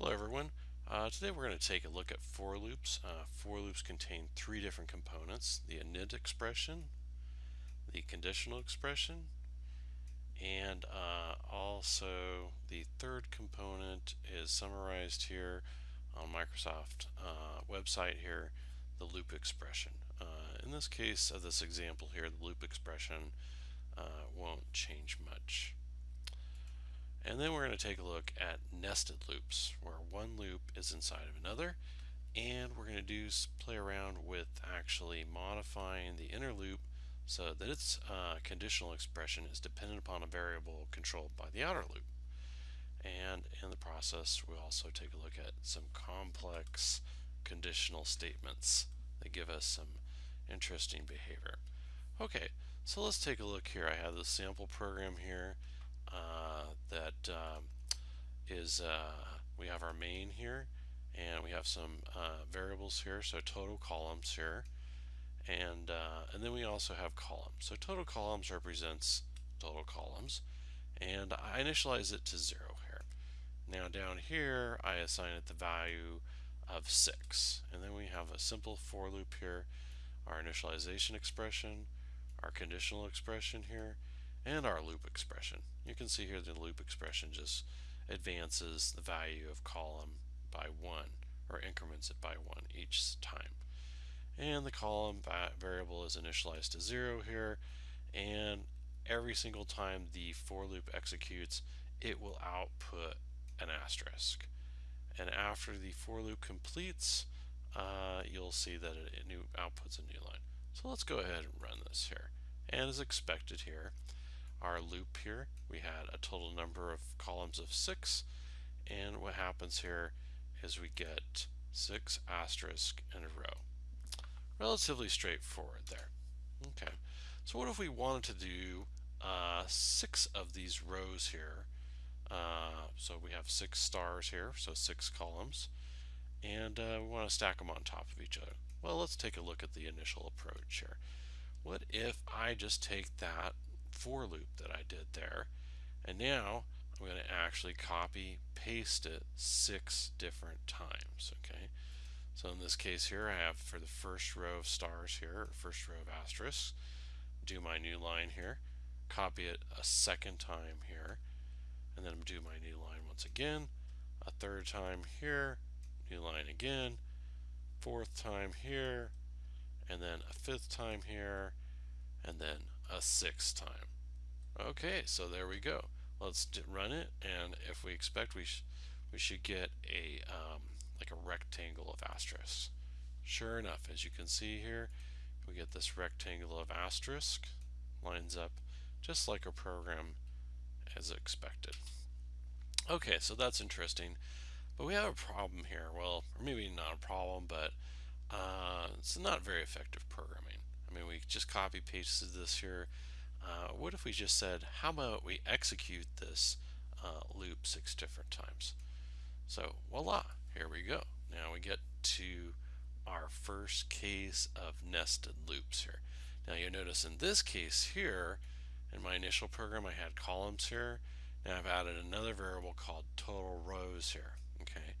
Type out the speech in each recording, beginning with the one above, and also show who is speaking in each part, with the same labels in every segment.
Speaker 1: Hello everyone. Uh, today we're going to take a look at for loops. Uh, for loops contain three different components, the init expression, the conditional expression, and uh, also the third component is summarized here on Microsoft uh, website here, the loop expression. Uh, in this case of this example here, the loop expression uh, won't change much. And then we're going to take a look at nested loops, where one loop is inside of another. And we're going to do play around with actually modifying the inner loop so that its uh, conditional expression is dependent upon a variable controlled by the outer loop. And in the process, we'll also take a look at some complex conditional statements that give us some interesting behavior. Okay, so let's take a look here. I have the sample program here that um, is uh, we have our main here and we have some uh, variables here so total columns here. And uh, and then we also have columns. So total columns represents total columns. And I initialize it to zero here. Now down here I assign it the value of 6 and then we have a simple for loop here our initialization expression our conditional expression here and our loop expression. You can see here the loop expression just advances the value of column by one or increments it by one each time. And the column variable is initialized to zero here and every single time the for loop executes it will output an asterisk. And after the for loop completes uh, you'll see that it new outputs a new line. So let's go ahead and run this here. And as expected here, our loop here, we had a total number of columns of six. And what happens here is we get six asterisk in a row. Relatively straightforward there. Okay, so what if we wanted to do uh, six of these rows here? Uh, so we have six stars here, so six columns, and uh, we want to stack them on top of each other. Well, let's take a look at the initial approach here. What if I just take that for loop that I did there. And now I'm going to actually copy paste it six different times. Okay. So in this case here I have for the first row of stars here, first row of asterisks, do my new line here, copy it a second time here, and then do my new line once again, a third time here, new line again, fourth time here, and then a fifth time here, and then a sixth time. Okay, so there we go. Let's run it, and if we expect, we, sh we should get a um, like a rectangle of asterisk. Sure enough, as you can see here, we get this rectangle of asterisk lines up just like our program as expected. Okay, so that's interesting. But we have a problem here. Well, or maybe not a problem, but uh, it's not very effective programming. I mean, we just copy pasted this here uh, what if we just said, how about we execute this uh, loop six different times? So voila, here we go. Now we get to our first case of nested loops here. Now you'll notice in this case here, in my initial program I had columns here. Now I've added another variable called total rows here. Okay,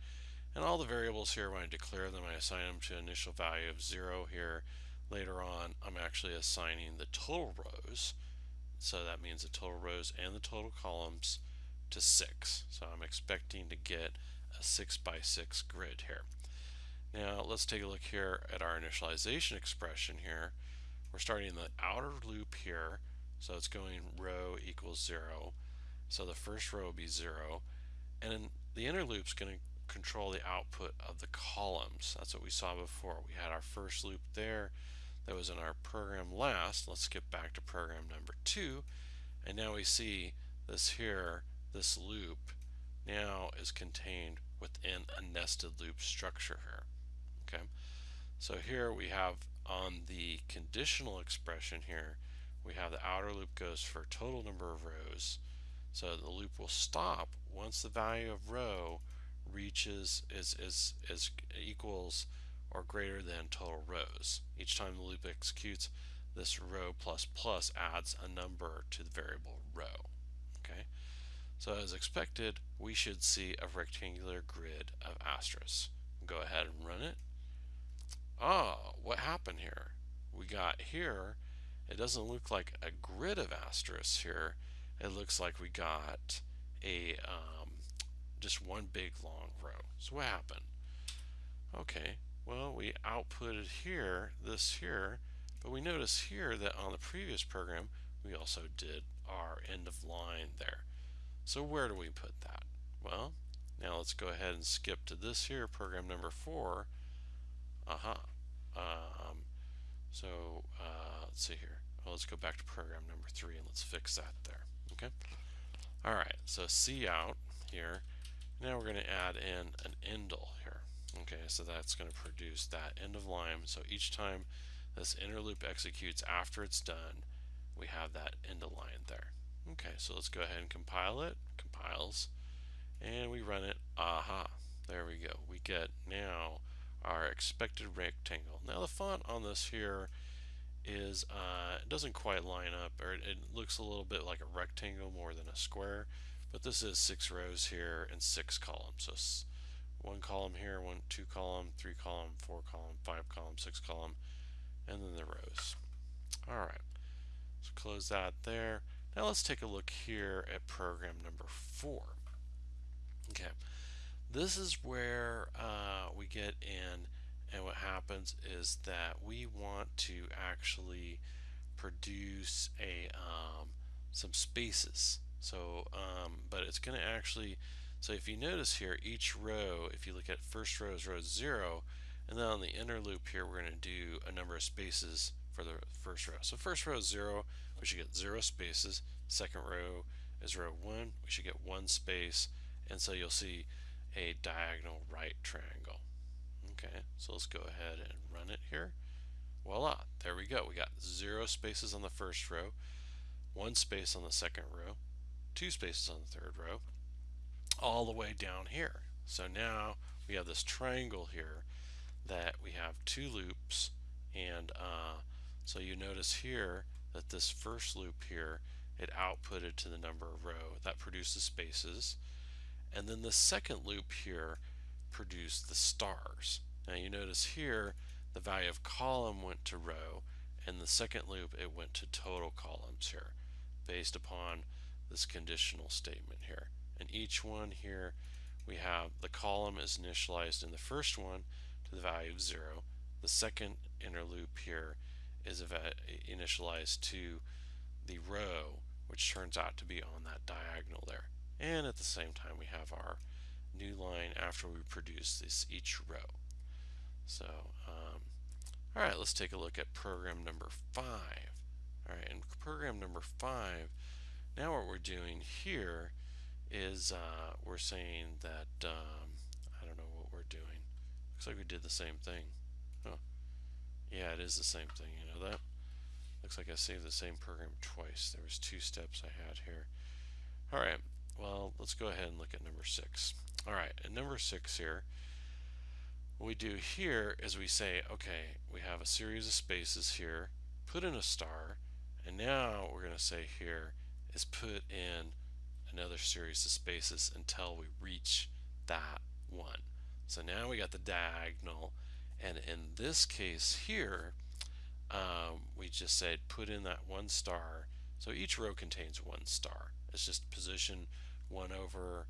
Speaker 1: And all the variables here, when I declare them, I assign them to an initial value of zero here. Later on, I'm actually assigning the total rows so that means the total rows and the total columns to 6. So I'm expecting to get a 6 by 6 grid here. Now let's take a look here at our initialization expression here. We're starting the outer loop here. So it's going row equals 0. So the first row will be 0. And the inner loop is going to control the output of the columns. That's what we saw before. We had our first loop there that was in our program last. Let's skip back to program number two. And now we see this here, this loop now is contained within a nested loop structure here. Okay, so here we have on the conditional expression here, we have the outer loop goes for total number of rows. So the loop will stop once the value of row reaches is is is equals or greater than total rows. Each time the loop executes, this row plus plus adds a number to the variable row. Okay, So as expected, we should see a rectangular grid of asterisks. Go ahead and run it. Oh, what happened here? We got here, it doesn't look like a grid of asterisks here. It looks like we got a um, just one big long row. So what happened? Okay, well we outputted here, this here, but we notice here that on the previous program we also did our end of line there. So where do we put that? Well, now let's go ahead and skip to this here, program number four. Aha. Uh -huh. Um, so uh, let's see here. Well, let's go back to program number three and let's fix that there. Okay. All right. So C out here. Now we're going to add in an endl. Okay. So that's going to produce that end of line. So each time this inner loop executes after it's done, we have that end of line there. Okay, so let's go ahead and compile it. Compiles. And we run it. Aha. There we go. We get now our expected rectangle. Now the font on this here is, uh, it doesn't quite line up, or it, it looks a little bit like a rectangle more than a square. But this is six rows here and six columns. So one column here, one, two column, three column, four column, five column, six column, and then the rows. All right. So close that there. Now let's take a look here at program number four. Okay, this is where uh, we get in and what happens is that we want to actually produce a um, some spaces so um, but it's going to actually so if you notice here each row if you look at first row is row 0 and then on the inner loop here we're going to do a number of spaces for the first row so first row is 0 we should get zero spaces. Second row is row one, we should get one space, and so you'll see a diagonal right triangle. Okay, so let's go ahead and run it here. Voila, there we go. We got zero spaces on the first row, one space on the second row, two spaces on the third row, all the way down here. So now we have this triangle here that we have two loops and uh, so you notice here that this first loop here, it outputted to the number of row. That produces spaces. And then the second loop here produced the stars. Now you notice here the value of column went to row and the second loop it went to total columns here based upon this conditional statement here. And each one here we have the column is initialized in the first one to the value of 0. The second inner loop here is initialized to the row which turns out to be on that diagonal there. And at the same time we have our new line after we produce this each row. So um, alright let's take a look at program number five. Alright in program number five now what we're doing here is uh, we're saying that um, I don't know what we're doing looks like we did the same thing oh. Yeah, it is the same thing, you know that? Looks like I saved the same program twice. There was two steps I had here. Alright, well, let's go ahead and look at number six. Alright, at number six here, what we do here is we say, okay, we have a series of spaces here, put in a star, and now what we're going to say here is put in another series of spaces until we reach that one. So now we got the diagonal and in this case here, um, we just said put in that one star. So each row contains one star. It's just position one over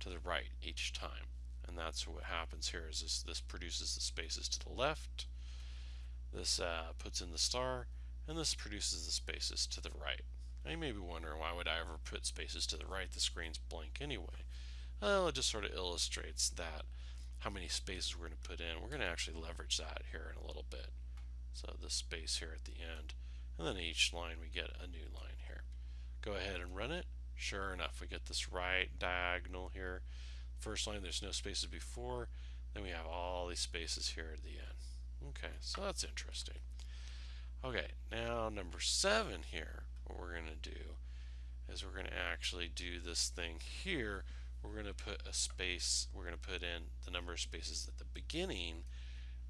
Speaker 1: to the right each time. And that's what happens here is this, this produces the spaces to the left. This uh, puts in the star and this produces the spaces to the right. You may be wondering why would I ever put spaces to the right? The screen's blank anyway. Well, it just sort of illustrates that how many spaces we're going to put in. We're going to actually leverage that here in a little bit. So this space here at the end. And then each line we get a new line here. Go ahead and run it. Sure enough, we get this right diagonal here. First line, there's no spaces before. Then we have all these spaces here at the end. Okay, so that's interesting. Okay, now number seven here, what we're going to do is we're going to actually do this thing here we're going to put a space, we're going to put in the number of spaces at the beginning.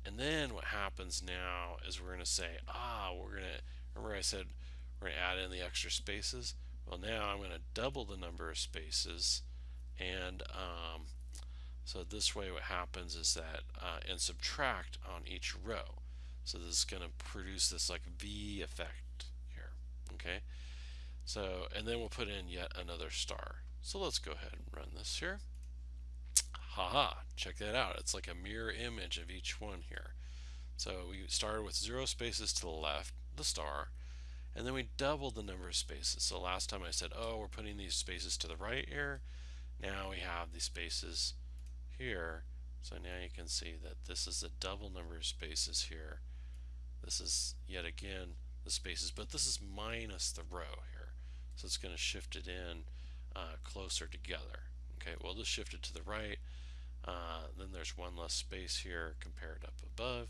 Speaker 1: And then what happens now is we're going to say, ah, we're going to, remember I said we're going to add in the extra spaces? Well, now I'm going to double the number of spaces, and um, so this way what happens is that, uh, and subtract on each row. So this is going to produce this like V effect okay? So, and then we'll put in yet another star. So let's go ahead and run this here. Haha, check that out. It's like a mirror image of each one here. So we started with zero spaces to the left, the star, and then we doubled the number of spaces. So last time I said, oh, we're putting these spaces to the right here. Now we have these spaces here. So now you can see that this is a double number of spaces here. This is yet again the spaces, but this is minus the row here. So it's going to shift it in uh, closer together. Okay, well this shifted to the right. Uh, then there's one less space here compared up above.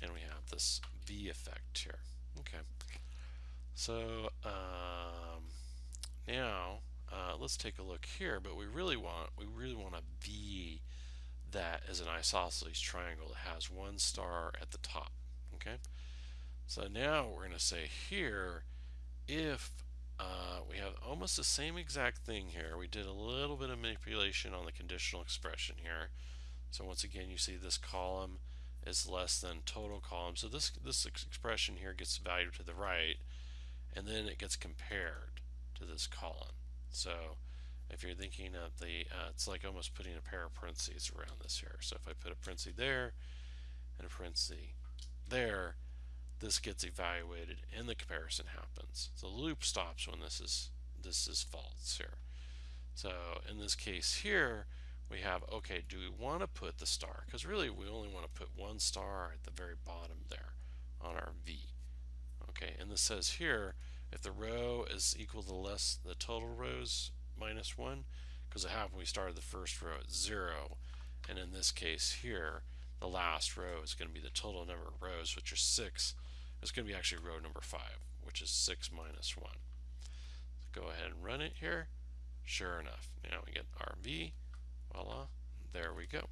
Speaker 1: And we have this V effect here. Okay. So um, now uh, let's take a look here, but we really want we really want a V that is an isosceles triangle that has one star at the top. Okay, so now we're going to say here if uh, we have almost the same exact thing here. We did a little bit of manipulation on the conditional expression here. So once again, you see this column is less than total column. So this this expression here gets valued to the right, and then it gets compared to this column. So if you're thinking of the, uh, it's like almost putting a pair of parentheses around this here. So if I put a parenthesis there and a parenthesis there, this gets evaluated and the comparison happens. The loop stops when this is this is false here. So in this case here, we have, okay, do we want to put the star? Because really we only want to put one star at the very bottom there on our V. Okay, and this says here, if the row is equal to less the total rows minus 1 because it happened we started the first row at 0 and in this case here the last row is going to be the total number of rows which are 6 it's going to be actually row number 5 which is 6 minus 1 so go ahead and run it here. Sure enough now we get our V voila there we go